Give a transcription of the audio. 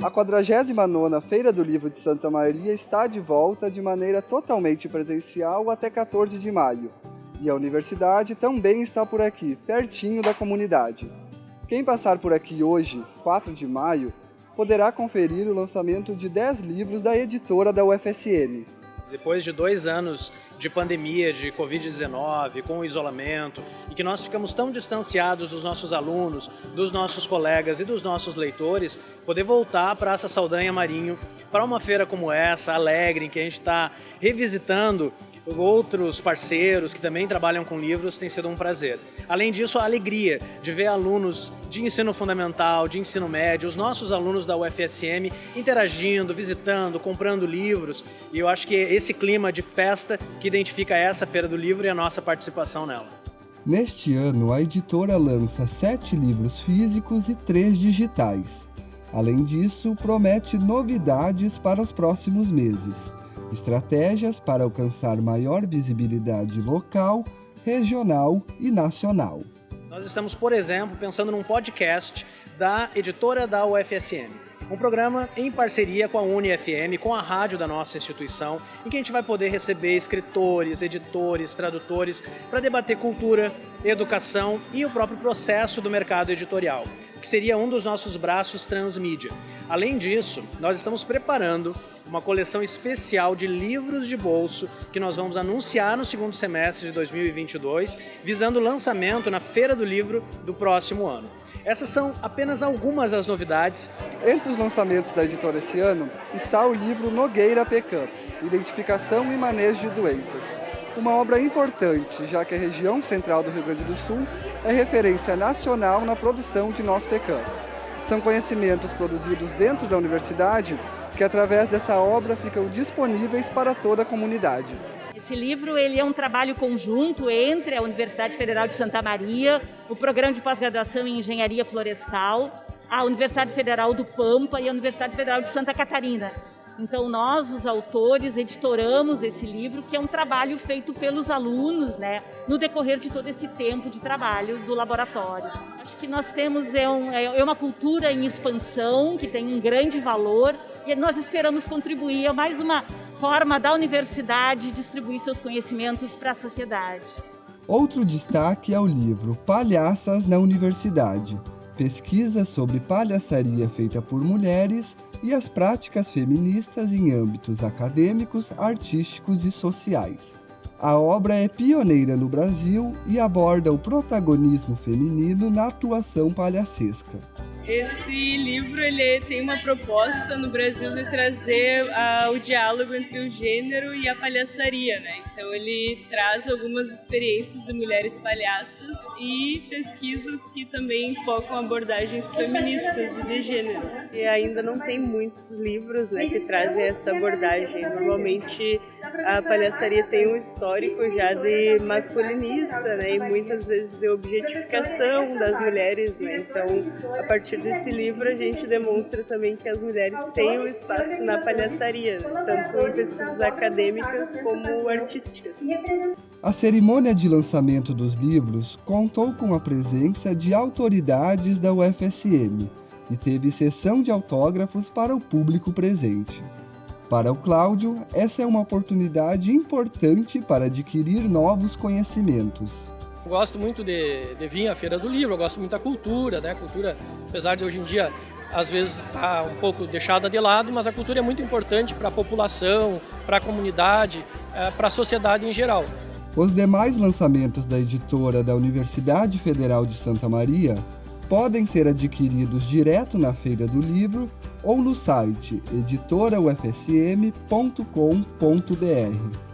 A 49ª Feira do Livro de Santa Maria está de volta de maneira totalmente presencial até 14 de maio. E a universidade também está por aqui, pertinho da comunidade. Quem passar por aqui hoje, 4 de maio, poderá conferir o lançamento de 10 livros da editora da UFSM. Depois de dois anos de pandemia, de Covid-19, com o isolamento, e que nós ficamos tão distanciados dos nossos alunos, dos nossos colegas e dos nossos leitores, poder voltar à Praça Saldanha Marinho para uma feira como essa, alegre, em que a gente está revisitando outros parceiros que também trabalham com livros, tem sido um prazer. Além disso, a alegria de ver alunos de ensino fundamental, de ensino médio, os nossos alunos da UFSM interagindo, visitando, comprando livros. E eu acho que é esse clima de festa que identifica essa Feira do Livro e a nossa participação nela. Neste ano, a editora lança sete livros físicos e três digitais. Além disso, promete novidades para os próximos meses estratégias para alcançar maior visibilidade local, regional e nacional. Nós estamos, por exemplo, pensando num podcast da editora da UFSM. Um programa em parceria com a UniFM, com a rádio da nossa instituição, em que a gente vai poder receber escritores, editores, tradutores, para debater cultura, educação e o próprio processo do mercado editorial, que seria um dos nossos braços transmídia. Além disso, nós estamos preparando uma coleção especial de livros de bolso que nós vamos anunciar no segundo semestre de 2022, visando o lançamento na Feira do Livro do próximo ano. Essas são apenas algumas das novidades. Entre os lançamentos da editora esse ano está o livro Nogueira Pecan, Identificação e Manejo de Doenças. Uma obra importante, já que a região central do Rio Grande do Sul é referência nacional na produção de noz pecan. São conhecimentos produzidos dentro da universidade que através dessa obra ficam disponíveis para toda a comunidade. Esse livro ele é um trabalho conjunto entre a Universidade Federal de Santa Maria, o Programa de Pós-Graduação em Engenharia Florestal, a Universidade Federal do Pampa e a Universidade Federal de Santa Catarina. Então nós, os autores, editoramos esse livro, que é um trabalho feito pelos alunos, né, no decorrer de todo esse tempo de trabalho do laboratório. Acho que nós temos é, um, é, é uma cultura em expansão, que tem um grande valor, e nós esperamos contribuir a mais uma forma da universidade distribuir seus conhecimentos para a sociedade. Outro destaque é o livro Palhaças na Universidade, pesquisa sobre palhaçaria feita por mulheres e as práticas feministas em âmbitos acadêmicos, artísticos e sociais. A obra é pioneira no Brasil e aborda o protagonismo feminino na atuação palhacesca. Esse livro ele tem uma proposta no Brasil de trazer uh, o diálogo entre o gênero e a palhaçaria, né? Então ele traz algumas experiências de mulheres palhaças e pesquisas que também focam abordagens feministas e de gênero. E ainda não tem muitos livros né, que trazem essa abordagem. Normalmente a palhaçaria tem um histórico já de masculinista, né? E muitas vezes de objetificação das mulheres, né? Então, a partir desse livro a gente demonstra também que as mulheres têm um espaço na palhaçaria, tanto em pesquisas acadêmicas como artísticas. A cerimônia de lançamento dos livros contou com a presença de autoridades da UFSM e teve sessão de autógrafos para o público presente. Para o Cláudio, essa é uma oportunidade importante para adquirir novos conhecimentos. Eu gosto muito de, de vir à Feira do Livro, eu gosto muito da cultura, né? Cultura, apesar de hoje em dia às vezes está um pouco deixada de lado, mas a cultura é muito importante para a população, para a comunidade, é, para a sociedade em geral. Os demais lançamentos da editora da Universidade Federal de Santa Maria podem ser adquiridos direto na Feira do Livro ou no site editoraufsm.com.br.